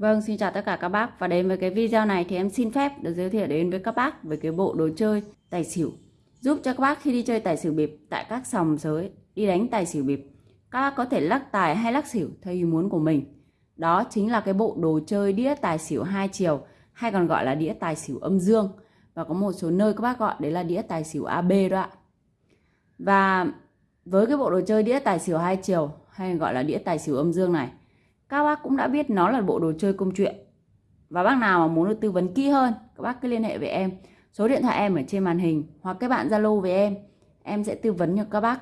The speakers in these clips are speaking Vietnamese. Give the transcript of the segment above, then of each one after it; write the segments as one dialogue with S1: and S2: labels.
S1: Vâng, xin chào tất cả các bác. Và đến với cái video này thì em xin phép được giới thiệu đến với các bác về cái bộ đồ chơi tài xỉu. Giúp cho các bác khi đi chơi tài xỉu bịp tại các sòng sới đi đánh tài xỉu bịp các bác có thể lắc tài hay lắc xỉu theo ý muốn của mình. Đó chính là cái bộ đồ chơi đĩa tài xỉu hai chiều hay còn gọi là đĩa tài xỉu âm dương. Và có một số nơi các bác gọi đấy là đĩa tài xỉu AB đó ạ. Và với cái bộ đồ chơi đĩa tài xỉu hai chiều hay gọi là đĩa tài xỉu âm dương này các bác cũng đã biết nó là bộ đồ chơi công chuyện. Và bác nào mà muốn được tư vấn kỹ hơn các bác cứ liên hệ với em. Số điện thoại em ở trên màn hình hoặc các bạn zalo với em. Em sẽ tư vấn cho các bác.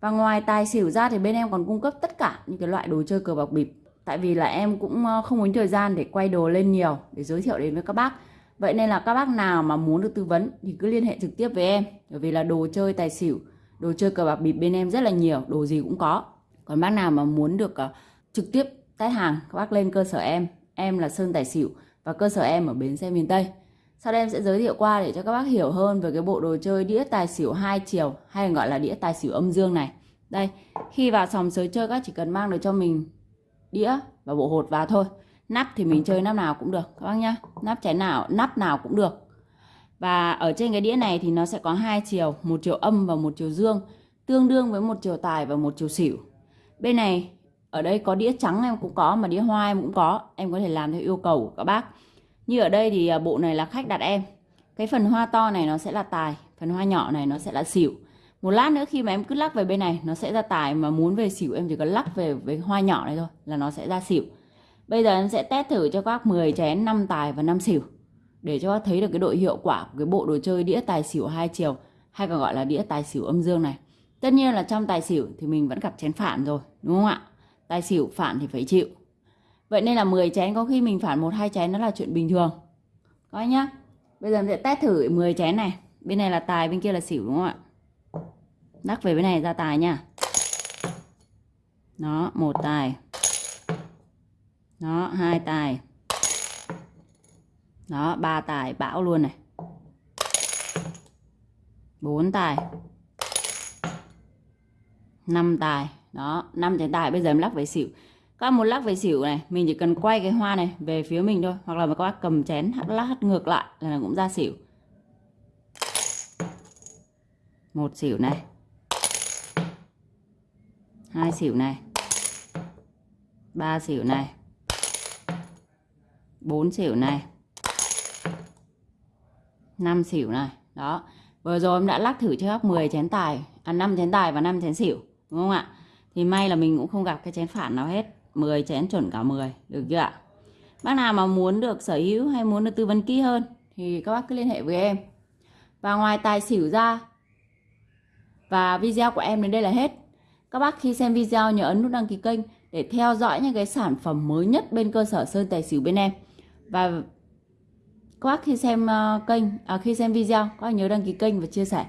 S1: Và ngoài tài xỉu ra thì bên em còn cung cấp tất cả những cái loại đồ chơi cờ bạc bịp. Tại vì là em cũng ờ, không muốn thời gian để quay đồ lên nhiều để giới thiệu đến với các bác. Vậy nên là các bác nào mà muốn được tư vấn thì cứ liên hệ trực tiếp với em. Bởi vì là đồ chơi tài xỉu đồ chơi cờ bạc bịp bên em rất là nhiều đồ gì cũng có. Còn bác nào mà muốn được uh, trực tiếp test hàng, các bác lên cơ sở em. Em là Sơn Tài Xỉu và cơ sở em ở bến xe miền Tây. Sau đây em sẽ giới thiệu qua để cho các bác hiểu hơn về cái bộ đồ chơi đĩa tài xỉu hai chiều, hay gọi là đĩa tài xỉu âm dương này. Đây, khi vào sòng sới chơi, các chỉ cần mang được cho mình đĩa và bộ hột vào thôi. Nắp thì mình chơi nắp nào cũng được, các bác nhá. Nắp trái nào, nắp nào cũng được. Và ở trên cái đĩa này thì nó sẽ có hai chiều, một chiều âm và một chiều dương, tương đương với một chiều tài và một chiều xỉu. Bên này ở đây có đĩa trắng em cũng có, mà đĩa hoa em cũng có. Em có thể làm theo yêu cầu của các bác. Như ở đây thì à, bộ này là khách đặt em. Cái phần hoa to này nó sẽ là tài, phần hoa nhỏ này nó sẽ là xỉu. Một lát nữa khi mà em cứ lắc về bên này, nó sẽ ra tài mà muốn về xỉu, em chỉ cần lắc về với hoa nhỏ này thôi là nó sẽ ra xỉu. Bây giờ em sẽ test thử cho các bác 10 chén 5 tài và 5 xỉu để cho các thấy được cái độ hiệu quả của cái bộ đồ chơi đĩa tài xỉu hai chiều, hay còn gọi là đĩa tài xỉu âm dương này. Tất nhiên là trong tài xỉu thì mình vẫn gặp chén phản rồi, đúng không ạ? Tài xỉu, phản thì phải chịu. Vậy nên là 10 chén, có khi mình phản một, hai chén, nó là chuyện bình thường. Coi nhá. Bây giờ mình sẽ test thử 10 chén này. Bên này là tài, bên kia là xỉu, đúng không ạ? Đắc về bên này ra tài nha. Đó, một tài. Đó, hai tài. Đó, ba tài, bão luôn này. Bốn tài năm tài. Đó, năm chén tài. Bây giờ em lắc về xỉu. Các một lắc về xỉu này, mình chỉ cần quay cái hoa này về phía mình thôi. Hoặc là các bác cầm chén lắc ngược lại là cũng ra xỉu. Một xỉu này. Hai xỉu này. Ba xỉu này. Bốn xỉu này. Năm xỉu này. Đó. Vừa rồi em đã lắc thử cho 10 chén tài. À 5 chén tài và 5 chén xỉu đúng không ạ? Thì may là mình cũng không gặp cái chén phản nào hết. 10 chén chuẩn cả 10 được chưa ạ? Bác nào mà muốn được sở hữu hay muốn được tư vấn kỹ hơn thì các bác cứ liên hệ với em. Và ngoài tài xỉu ra và video của em đến đây là hết. Các bác khi xem video nhớ ấn nút đăng ký kênh để theo dõi những cái sản phẩm mới nhất bên cơ sở sơn tài xỉu bên em. Và các bác khi xem ờ, kênh à, khi xem video các bác nhớ đăng ký kênh và chia sẻ.